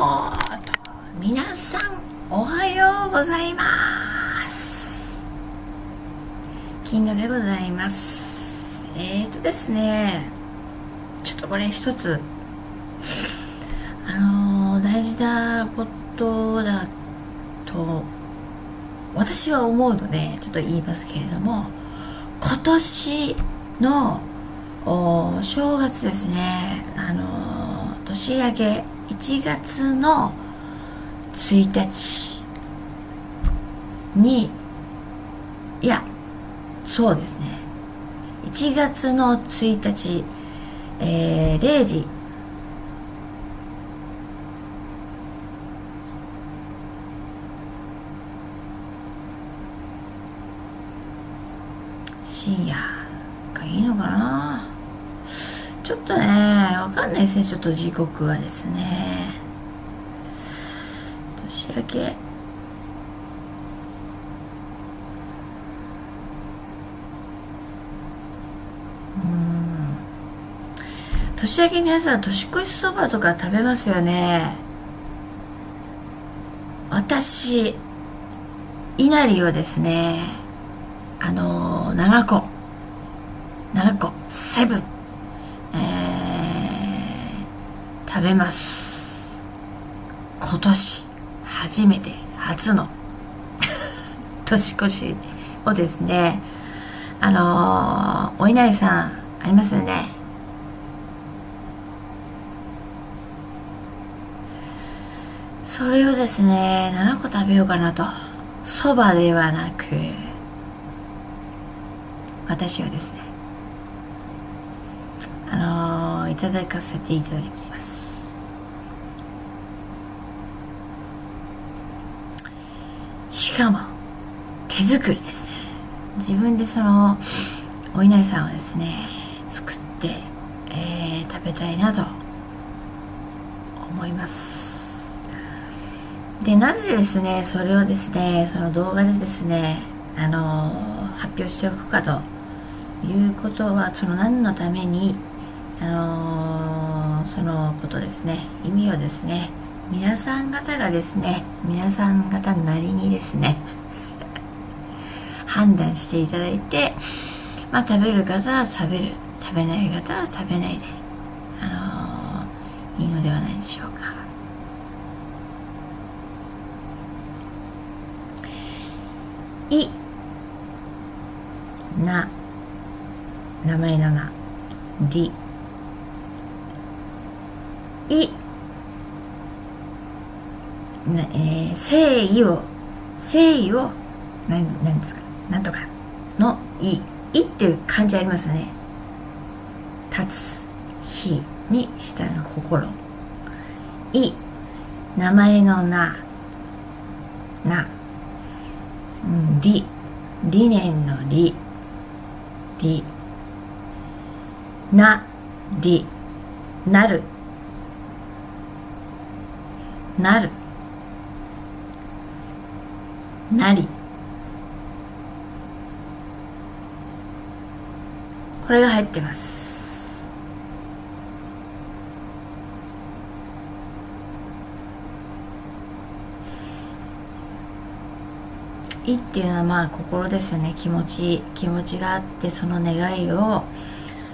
こと皆さんおはようございます。金田でございます。えーとですねちょっとこれ一つ。あのー、大事なことだと私は思うのでちょっと言いますけれども今年のお正月ですね。あの年明け1月の1日にいやそうですね。1月の1日、えー、0時。深夜がいいのかな？ちょっとねわかんないですねちょっと時刻はですね。年明け。うん。年明け皆さん年越しそばとか食べますよね。私稲荷をですねあのー、7個。7個。セブン。食べます。今年初めて初の 年越しをですねあのー、お稲荷さんありますよね。それをですね7個食べようかなと。そばではなく私はですねあのー、いただかせていただきます。しかも手作りですね。自分でそのお稲荷さんをですね作って、えー、食べたいなと思います。でなぜですねそれをですねその動画でですねあの発表しておくかということはその何のためにあのそのことですね意味をですね皆さん方がですね皆さん方なりにですね判断していただいてまあ食べる方は食べる食べない方は食べないであのー、いいのではないでしょうか。いな名前の名り。いな、えー、誠意を誠意を何何ですか？なんとか。のいいっていう感じありますね。立つ日にしたの心。い名前のな。な、うん、理理念の理理な。理なる。なる。なり。これが入ってます。いっていうのはまあ心ですよね。気持ち気持ちがあってその願いを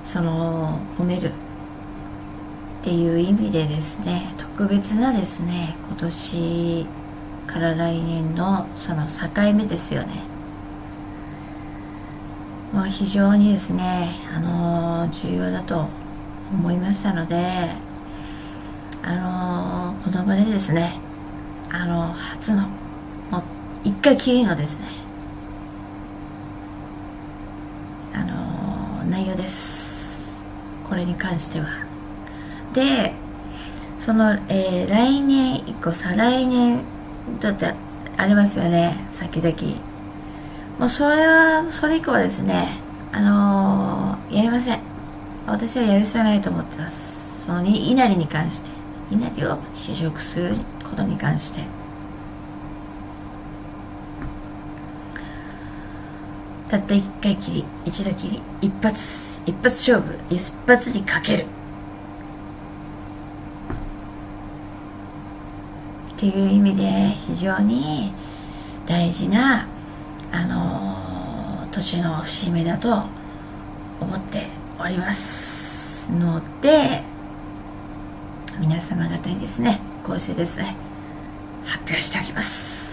その込める。っていう意味でですね。特別なですね今年から来年のその境目ですよね。まあ、非常にですね、あのー、重要だと思いましたので、あのー、この場でですね、あのー、初の、もう一回きりのですね、あの内容です。これに関しては。で、その、えー、来年以降、再来年だってありますよね先々。もうそれはそれ以降はですねあのー、やりません。私はやる必要ないと思ってます。その稲荷に関して。稲荷を試食することに関して。たった一回きり一度きり一発一発勝負一発にかける。っていう意味で非常に大事なあの年の節目だと思っておりますので皆様方にですねこうしてですね発表しておきます。